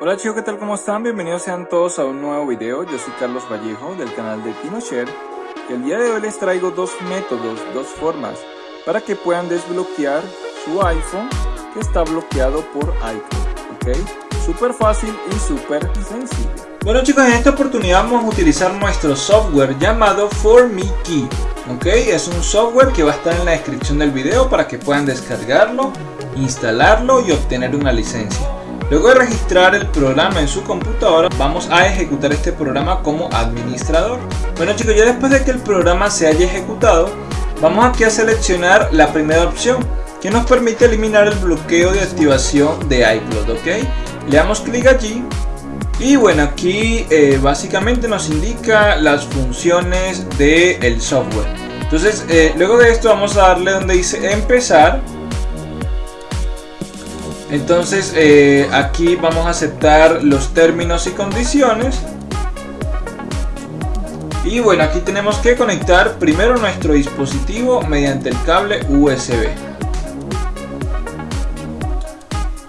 Hola chicos, ¿qué tal? ¿Cómo están? Bienvenidos sean todos a un nuevo video. Yo soy Carlos Vallejo del canal de TinoShare. Y el día de hoy les traigo dos métodos, dos formas para que puedan desbloquear su iPhone que está bloqueado por iCloud. ¿Ok? Súper fácil y súper sencillo. Bueno chicos, en esta oportunidad vamos a utilizar nuestro software llamado ForMeKey. ¿Ok? Es un software que va a estar en la descripción del video para que puedan descargarlo, instalarlo y obtener una licencia. Luego de registrar el programa en su computadora, vamos a ejecutar este programa como administrador. Bueno chicos, ya después de que el programa se haya ejecutado, vamos aquí a seleccionar la primera opción, que nos permite eliminar el bloqueo de activación de iCloud, ¿ok? Le damos clic allí y bueno, aquí eh, básicamente nos indica las funciones del software. Entonces, eh, luego de esto vamos a darle donde dice empezar entonces eh, aquí vamos a aceptar los términos y condiciones. Y bueno, aquí tenemos que conectar primero nuestro dispositivo mediante el cable USB.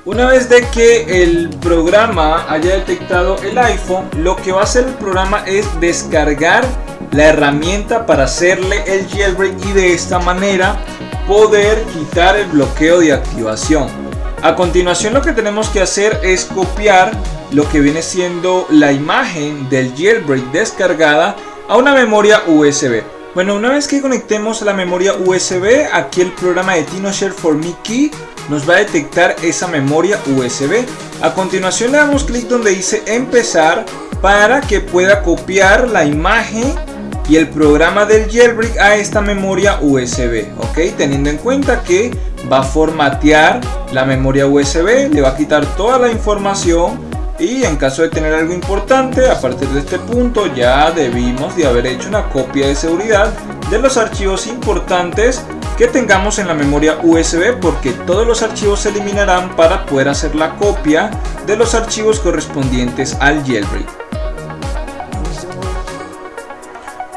Una vez de que el programa haya detectado el iPhone, lo que va a hacer el programa es descargar la herramienta para hacerle el jailbreak y de esta manera poder quitar el bloqueo de activación. A continuación lo que tenemos que hacer es copiar lo que viene siendo la imagen del jailbreak descargada a una memoria USB. Bueno, una vez que conectemos la memoria USB, aquí el programa de TinoShare for Me Key nos va a detectar esa memoria USB. A continuación le damos clic donde dice empezar para que pueda copiar la imagen y el programa del jailbreak a esta memoria USB, ok, teniendo en cuenta que va a formatear la memoria USB, le va a quitar toda la información y en caso de tener algo importante, a partir de este punto ya debimos de haber hecho una copia de seguridad de los archivos importantes que tengamos en la memoria USB porque todos los archivos se eliminarán para poder hacer la copia de los archivos correspondientes al jailbreak.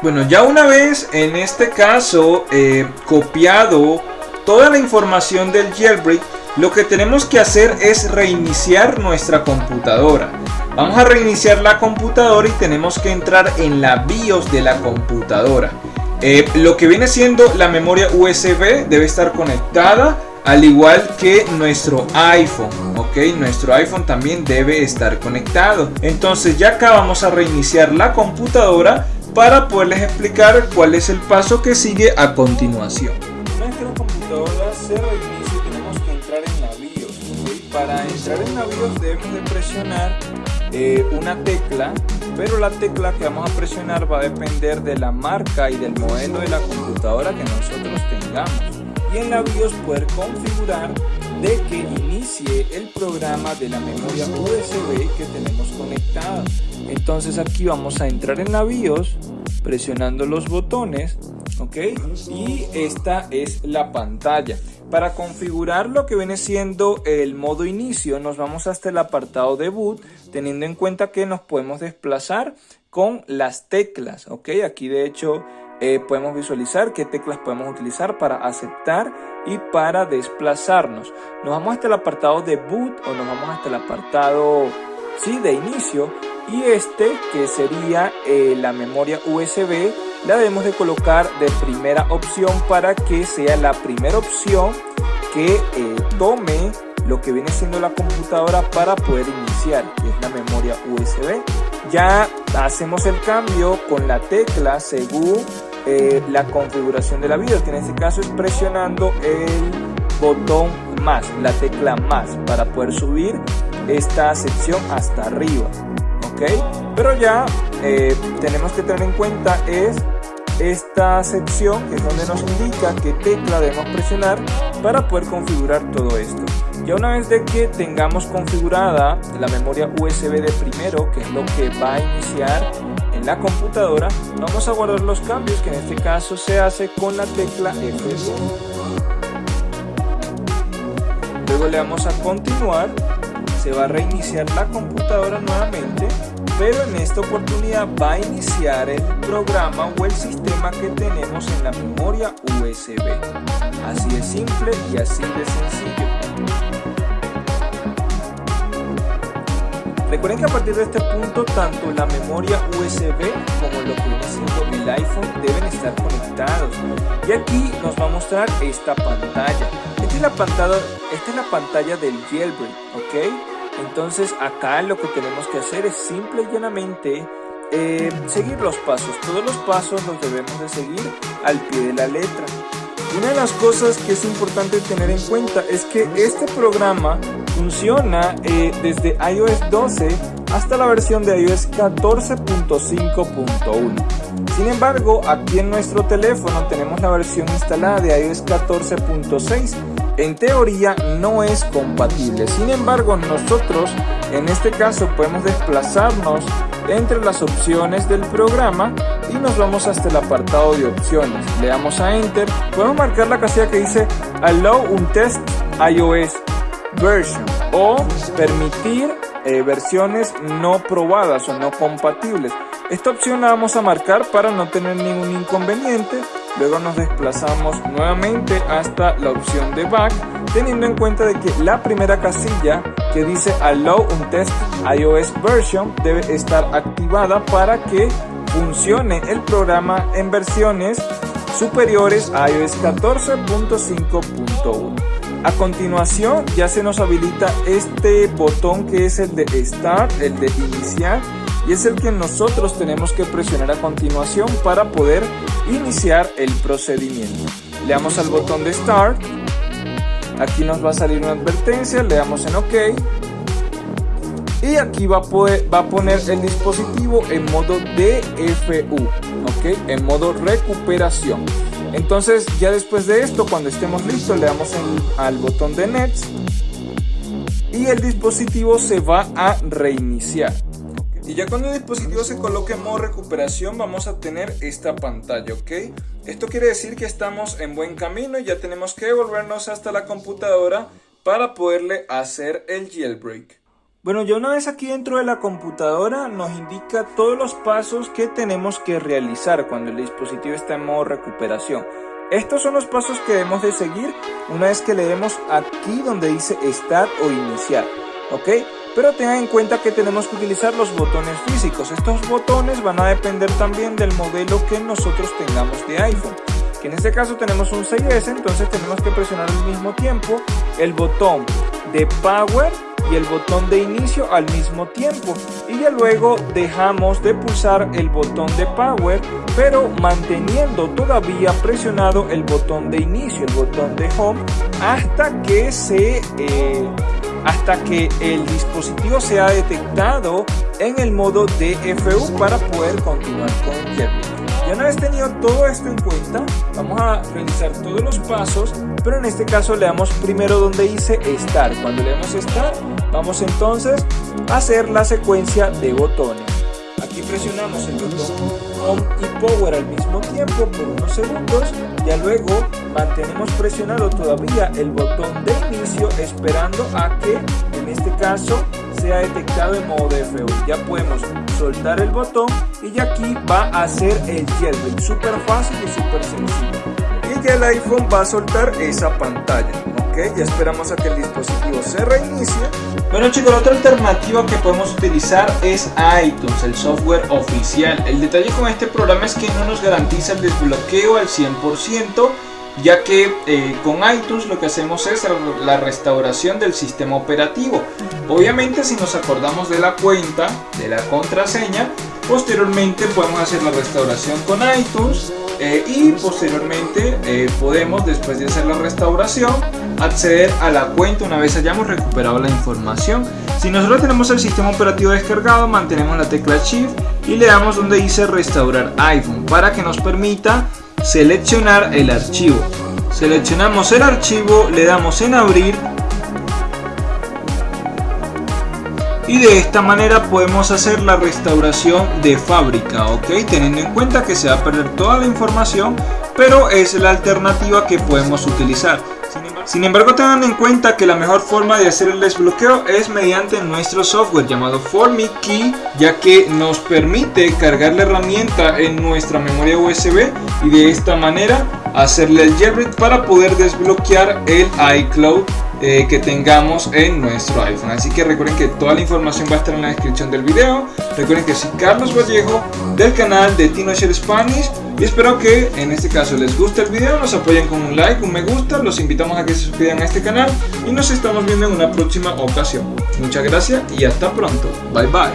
Bueno, ya una vez en este caso eh, copiado toda la información del jailbreak, lo que tenemos que hacer es reiniciar nuestra computadora. Vamos a reiniciar la computadora y tenemos que entrar en la BIOS de la computadora. Eh, lo que viene siendo la memoria USB debe estar conectada al igual que nuestro iPhone, ok, nuestro iPhone también debe estar conectado. Entonces ya acá vamos a reiniciar la computadora para poderles explicar cuál es el paso que sigue a continuación. Nuestra computadora se reinicia y tenemos que entrar en la BIOS. Para entrar en la BIOS debemos de presionar eh, una tecla, pero la tecla que vamos a presionar va a depender de la marca y del modelo de la computadora que nosotros tengamos. Y en la BIOS poder configurar de que inicie el programa de la memoria USB que tenemos conectada. Entonces aquí vamos a entrar en la BIOS presionando los botones, ¿ok? Y esta es la pantalla. Para configurar lo que viene siendo el modo inicio, nos vamos hasta el apartado de boot, teniendo en cuenta que nos podemos desplazar con las teclas, ¿ok? Aquí de hecho eh, podemos visualizar qué teclas podemos utilizar para aceptar y para desplazarnos. Nos vamos hasta el apartado de boot o nos vamos hasta el apartado sí, de inicio y este que sería eh, la memoria USB la debemos de colocar de primera opción para que sea la primera opción que eh, tome lo que viene siendo la computadora para poder iniciar que es la memoria USB ya hacemos el cambio con la tecla según eh, la configuración de la BIOS, que en este caso es presionando el botón más, la tecla más, para poder subir esta sección hasta arriba. ¿Ok? Pero ya eh, tenemos que tener en cuenta es esta sección es donde nos indica qué tecla debemos presionar para poder configurar todo esto. Ya una vez que tengamos configurada la memoria USB de primero, que es lo que va a iniciar en la computadora, vamos a guardar los cambios que en este caso se hace con la tecla F2. Luego le damos a continuar, se va a reiniciar la computadora nuevamente, pero en esta oportunidad va a iniciar el programa o el sistema que tenemos en la memoria USB. Así de simple y así de sencillo. Recuerden que a partir de este punto tanto la memoria USB como lo que viene siendo el iPhone deben estar conectados. Y aquí nos va a mostrar esta pantalla. Esta es la pantalla, esta es la pantalla del jailbreak, ¿ok? Entonces acá lo que tenemos que hacer es simple y llanamente eh, seguir los pasos. Todos los pasos los debemos de seguir al pie de la letra. Una de las cosas que es importante tener en cuenta es que este programa funciona eh, desde iOS 12 hasta la versión de iOS 14.5.1. Sin embargo, aquí en nuestro teléfono tenemos la versión instalada de iOS 14.6. En teoría no es compatible. Sin embargo, nosotros en este caso podemos desplazarnos entre las opciones del programa y nos vamos hasta el apartado de opciones. Le damos a Enter. Podemos marcar la casilla que dice Allow un test iOS version o permitir eh, versiones no probadas o no compatibles. Esta opción la vamos a marcar para no tener ningún inconveniente. Luego nos desplazamos nuevamente hasta la opción de back, teniendo en cuenta de que la primera casilla que dice Allow un test iOS version debe estar activada para que funcione el programa en versiones superiores a iOS 14.5.1. A continuación ya se nos habilita este botón que es el de Start, el de iniciar y es el que nosotros tenemos que presionar a continuación para poder iniciar el procedimiento. Le damos al botón de Start, aquí nos va a salir una advertencia, le damos en OK y aquí va a, poner el dispositivo en modo DFU, ¿ok? En modo recuperación. Entonces ya después de esto, cuando estemos listos, le damos al botón de Nets y el dispositivo se va a reiniciar. Y ya cuando el dispositivo se coloque en modo recuperación vamos a tener esta pantalla, ¿ok? Esto quiere decir que estamos en buen camino y ya tenemos que volvernos hasta la computadora para poderle hacer el jailbreak. Bueno, ya una vez aquí dentro de la computadora nos indica todos los pasos que tenemos que realizar cuando el dispositivo está en modo recuperación. Estos son los pasos que debemos de seguir una vez que le demos aquí donde dice Start o Iniciar, ¿ok? Pero tengan en cuenta que tenemos que utilizar los botones físicos. Estos botones van a depender también del modelo que nosotros tengamos de iPhone. Que en este caso tenemos un 6S, entonces tenemos que presionar al mismo tiempo el botón de Power y el botón de inicio al mismo tiempo y ya luego dejamos de pulsar el botón de power pero manteniendo todavía presionado el botón de inicio el botón de home hasta que se eh, hasta que el dispositivo sea detectado en el modo DFU para poder continuar con el ya una vez tenido todo esto en cuenta, vamos a realizar todos los pasos, pero en este caso le damos primero donde dice Start. Cuando le damos Start, vamos entonces a hacer la secuencia de botones. Aquí presionamos el botón Y Power al mismo tiempo por unos segundos, ya luego mantenemos presionado todavía el botón de inicio esperando a que en este caso sea detectado en modo DFU. Ya podemos soltar el botón y ya aquí va a hacer el jailbreak. Súper fácil y súper sencillo. Y ya el iPhone va a soltar esa pantalla. Ok, ya esperamos a que el dispositivo se reinicie. Bueno chicos, la otra alternativa que podemos utilizar es iTunes, el software oficial. El detalle con este programa es que no nos garantiza el desbloqueo al 100% ya que eh, con iTunes lo que hacemos es la restauración del sistema operativo. Obviamente si nos acordamos de la cuenta, de la contraseña, posteriormente podemos hacer la restauración con iTunes eh, y posteriormente eh, podemos después de hacer la restauración acceder a la cuenta una vez hayamos recuperado la información. Si nosotros tenemos el sistema operativo descargado, mantenemos la tecla Shift y le damos donde dice restaurar iPhone para que nos permita seleccionar el archivo. Seleccionamos el archivo, le damos en abrir y de esta manera podemos hacer la restauración de fábrica, ok, teniendo en cuenta que se va a perder toda la información, pero es la alternativa que podemos utilizar. Sin embargo, tengan en cuenta que la mejor forma de hacer el desbloqueo es mediante nuestro software llamado Key, ya que nos permite cargar la herramienta en nuestra memoria USB y de esta manera hacerle el jailbreak para poder desbloquear el iCloud eh, que tengamos en nuestro iPhone. Así que recuerden que toda la información va a estar en la descripción del video. Recuerden que soy Carlos Vallejo del canal de Share Spanish y espero que en este caso les guste el video, nos apoyen con un like, un me gusta, los invitamos a que se suscriban a este canal y nos estamos viendo en una próxima ocasión. Muchas gracias y hasta pronto. Bye bye.